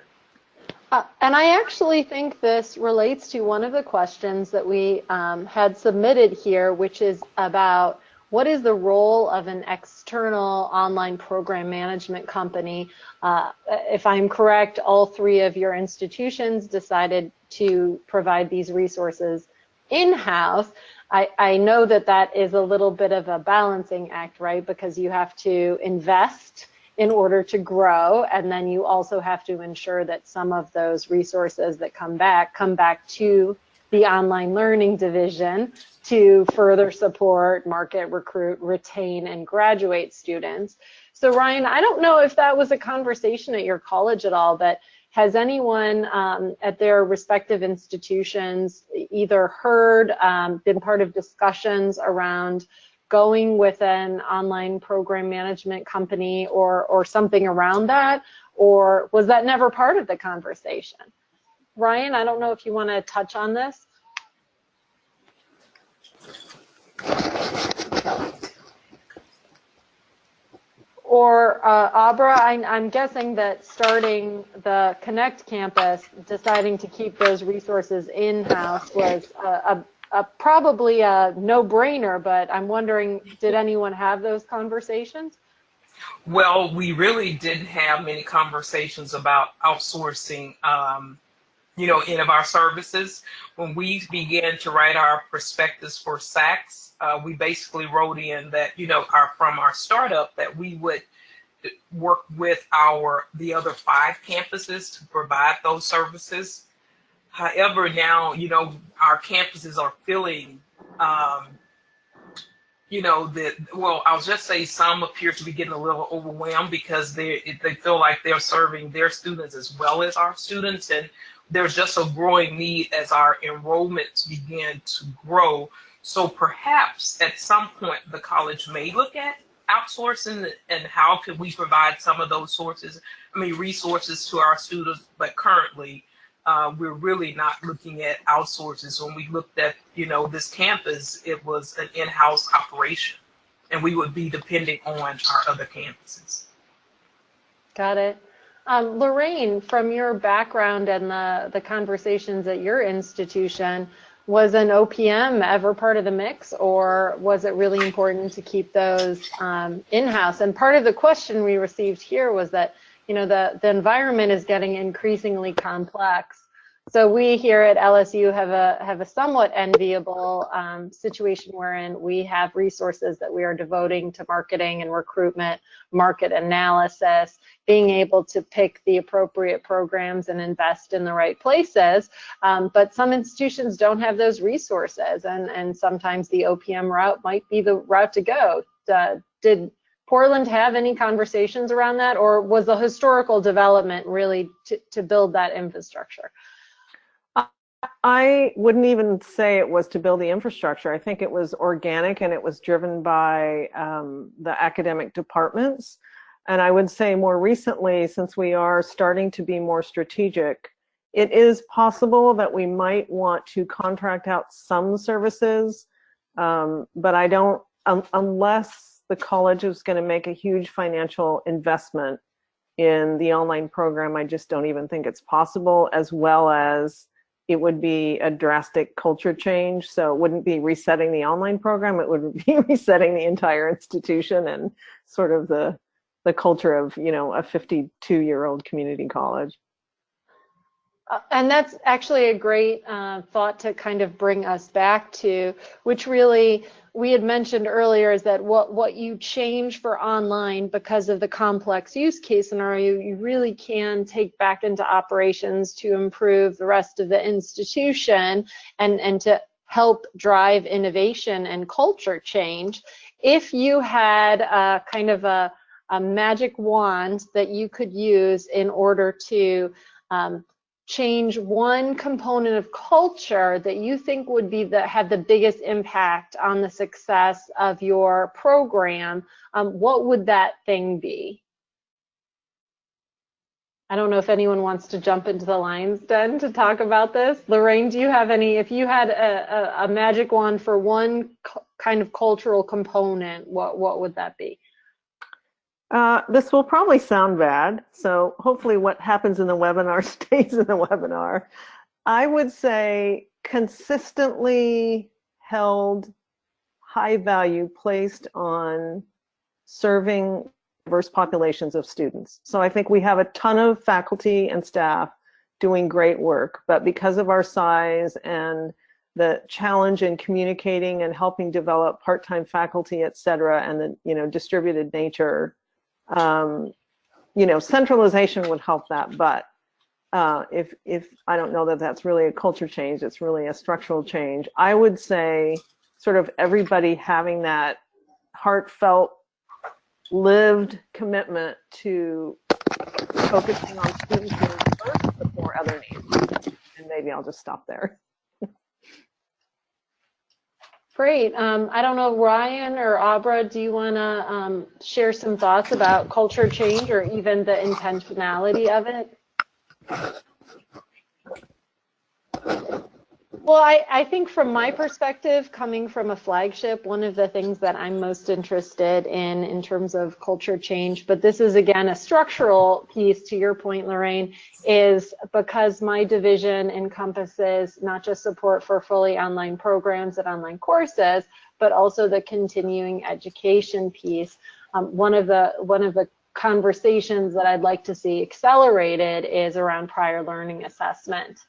Uh, and I actually think this relates to one of the questions that we um, had submitted here, which is about what is the role of an external online program management company? Uh, if I'm correct, all three of your institutions decided to provide these resources in-house. I, I know that that is a little bit of a balancing act, right? Because you have to invest in order to grow, and then you also have to ensure that some of those resources that come back come back to the online learning division to further support, market, recruit, retain, and graduate students. So Ryan, I don't know if that was a conversation at your college at all, but has anyone um, at their respective institutions either heard, um, been part of discussions around going with an online program management company or, or something around that? Or was that never part of the conversation? Ryan, I don't know if you want to touch on this. Or uh, Abra, I, I'm guessing that starting the Connect campus, deciding to keep those resources in-house was a, a, probably a no-brainer, but I'm wondering, did anyone have those conversations? Well, we really didn't have many conversations about outsourcing, um, you know, any of our services. When we began to write our prospectus for SACS, uh, we basically wrote in that, you know, our, from our startup that we would work with our the other five campuses to provide those services. However, now you know our campuses are filling. Um, you know that well, I'll just say some appear to be getting a little overwhelmed because they they feel like they're serving their students as well as our students, and there's just a growing need as our enrollments begin to grow. So perhaps at some point the college may look at outsourcing and how can we provide some of those sources, I mean, resources to our students, but currently uh, we're really not looking at outsources. When we looked at, you know, this campus, it was an in-house operation and we would be depending on our other campuses. Got it. Um, Lorraine, from your background and the, the conversations at your institution, was an OPM ever part of the mix or was it really important to keep those um, in-house? And part of the question we received here was that, you know, the, the environment is getting increasingly complex so we here at LSU have a have a somewhat enviable um, situation wherein we have resources that we are devoting to marketing and recruitment, market analysis, being able to pick the appropriate programs and invest in the right places. Um, but some institutions don't have those resources, and and sometimes the OPM route might be the route to go. Uh, did Portland have any conversations around that, or was the historical development really to, to build that infrastructure? I wouldn't even say it was to build the infrastructure. I think it was organic and it was driven by um, the academic departments. And I would say more recently, since we are starting to be more strategic, it is possible that we might want to contract out some services, um, but I don't, um, unless the college is going to make a huge financial investment in the online program, I just don't even think it's possible, as well as it would be a drastic culture change. So it wouldn't be resetting the online program, it would be resetting the entire institution and sort of the the culture of, you know, a 52 year old community college. Uh, and that's actually a great uh, thought to kind of bring us back to, which really we had mentioned earlier is that what, what you change for online because of the complex use case scenario, you really can take back into operations to improve the rest of the institution and, and to help drive innovation and culture change. If you had a kind of a, a magic wand that you could use in order to um, change one component of culture that you think would be the have the biggest impact on the success of your program, um, what would that thing be? I don't know if anyone wants to jump into the lines den to talk about this. Lorraine, do you have any, if you had a, a, a magic wand for one kind of cultural component, what, what would that be? Uh, this will probably sound bad, so hopefully what happens in the webinar stays in the webinar. I would say consistently held high value placed on serving diverse populations of students. So I think we have a ton of faculty and staff doing great work, but because of our size and the challenge in communicating and helping develop part-time faculty, et cetera, and the you know distributed nature um, you know, centralization would help that, but uh, if if I don't know that that's really a culture change, it's really a structural change. I would say sort of everybody having that heartfelt, lived commitment to focusing on students first before other needs. And maybe I'll just stop there. Great. Um, I don't know, Ryan or Abra, do you want to um, share some thoughts about culture change or even the intentionality of it? Well, I, I, think from my perspective, coming from a flagship, one of the things that I'm most interested in in terms of culture change, but this is again a structural piece to your point, Lorraine, is because my division encompasses not just support for fully online programs and online courses, but also the continuing education piece. Um, one of the one of the conversations that I'd like to see accelerated is around prior learning assessment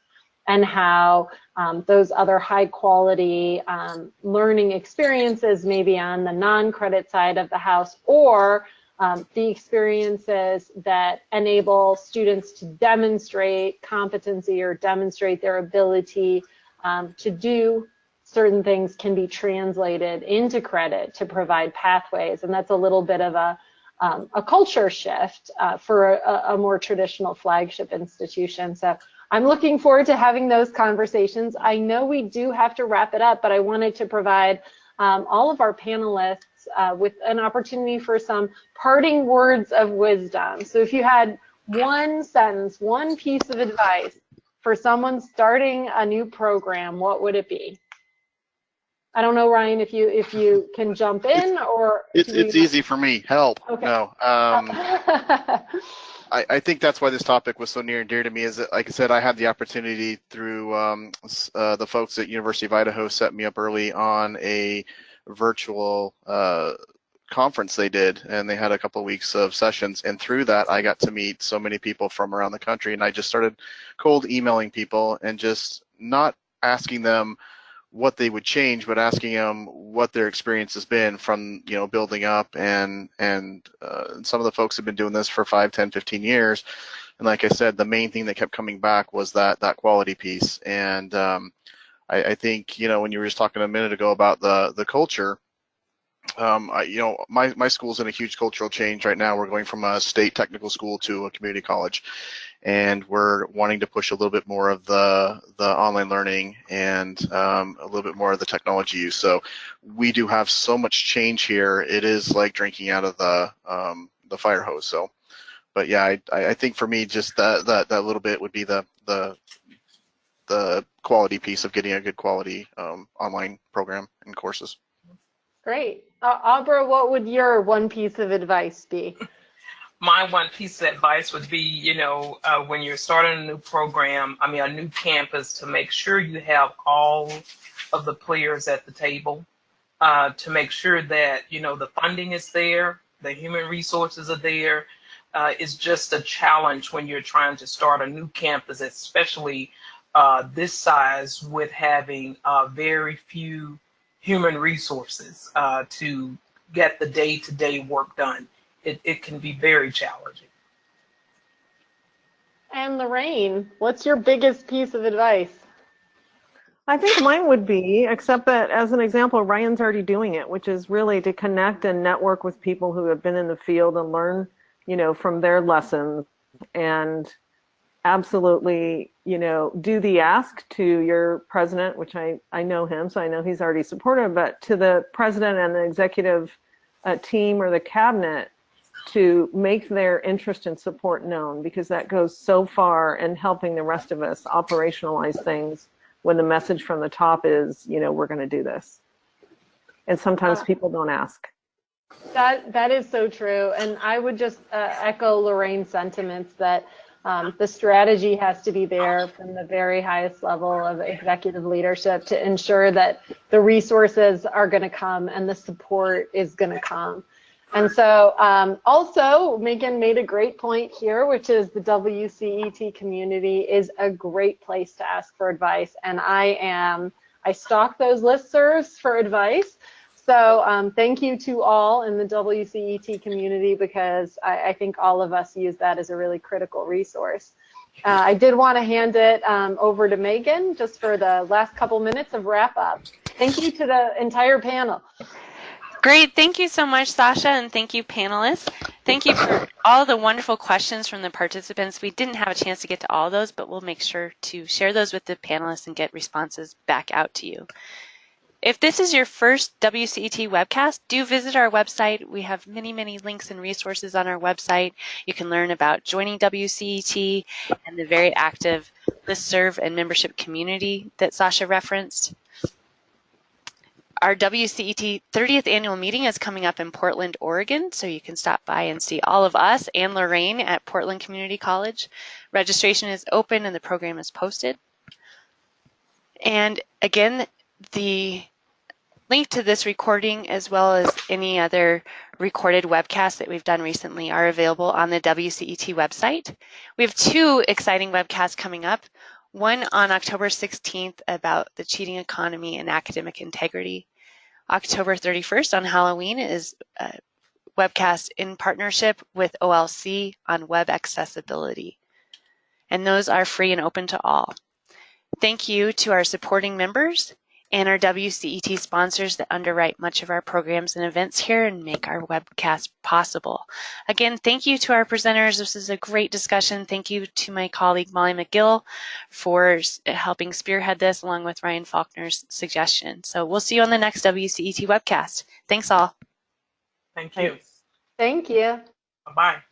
and how um, those other high quality um, learning experiences maybe on the non-credit side of the house or um, the experiences that enable students to demonstrate competency or demonstrate their ability um, to do certain things can be translated into credit to provide pathways. And that's a little bit of a, um, a culture shift uh, for a, a, more traditional flagship institution. So I'm looking forward to having those conversations. I know we do have to wrap it up, but I wanted to provide um, all of our panelists uh, with an opportunity for some parting words of wisdom. So if you had one sentence, one piece of advice for someone starting a new program, what would it be? I don't know, Ryan, if you if you can jump in or it's it's easy for me. Help. Okay. No. Um, I, I think that's why this topic was so near and dear to me. Is that, like I said, I had the opportunity through um, uh, the folks at University of Idaho set me up early on a virtual uh, conference they did, and they had a couple of weeks of sessions. And through that, I got to meet so many people from around the country, and I just started cold emailing people and just not asking them what they would change, but asking them what their experience has been from you know building up and and uh, some of the folks have been doing this for 5, 10, 15 years. And like I said, the main thing that kept coming back was that that quality piece. And um, I, I, think you know when you were just talking a minute ago about the the culture. Um, I, you know, my, my school's in a huge cultural change right now. We're going from a state technical school to a community college and we're wanting to push a little bit more of the the online learning and um, a little bit more of the technology use. So we do have so much change here. It is like drinking out of the um, the fire hose. So, but yeah, I, I think for me, just that that that little bit would be the the the quality piece of getting a good quality um, online program and courses. Great. Uh, Abra, what would your one piece of advice be? My one piece of advice would be, you know, uh, when you're starting a new program, I mean, a new campus, to make sure you have all of the players at the table, uh, to make sure that, you know, the funding is there, the human resources are there. Uh, it's just a challenge when you're trying to start a new campus, especially uh, this size with having uh, very few human resources uh, to get the day-to-day work done it, it can be very challenging. And Lorraine, what's your biggest piece of advice? I think mine would be, except that as an example, Ryan's already doing it, which is really to connect and network with people who have been in the field and learn, you know, from their lessons and absolutely, you know, do the ask to your president, which I, I know him, so I know he's already supportive, but to the president and the executive uh, team or the cabinet, to make their interest and support known because that goes so far in helping the rest of us operationalize things when the message from the top is, you know, we're going to do this. And sometimes uh, people don't ask. That that is so true, and I would just uh, echo Lorraine's sentiments that um, the strategy has to be there from the very highest level of executive leadership to ensure that the resources are going to come and the support is going to come. And so um, also Megan made a great point here, which is the WCET community is a great place to ask for advice. And I am, I stalk those listservs for advice. So um, thank you to all in the WCET community because I, I, think all of us use that as a really critical resource. Uh, I did want to hand it um, over to Megan just for the last couple minutes of wrap up. Thank you to the entire panel. Great. Thank you so much, Sasha, and thank you, panelists. Thank you for all the wonderful questions from the participants. We didn't have a chance to get to all those, but we'll make sure to share those with the panelists and get responses back out to you. If this is your first WCET webcast, do visit our website. We have many, many links and resources on our website. You can learn about joining WCET and the very active listserv and membership community that Sasha referenced. Our WCET 30th annual meeting is coming up in Portland, Oregon, so you can stop by and see all of us and Lorraine at Portland Community College. Registration is open and the program is posted. And again, the link to this recording as well as any other recorded webcasts that we've done recently are available on the WCET website. We have two exciting webcasts coming up. One on October 16th about the cheating economy and academic integrity. October 31st on Halloween is a webcast in partnership with OLC on web accessibility. And those are free and open to all. Thank you to our supporting members and our WCET sponsors that underwrite much of our programs and events here and make our webcast possible. Again, thank you to our presenters. This is a great discussion. Thank you to my colleague Molly McGill for helping spearhead this along with Ryan Faulkner's suggestion. So we'll see you on the next WCET webcast. Thanks all. Thank you. Thank you. Bye-bye.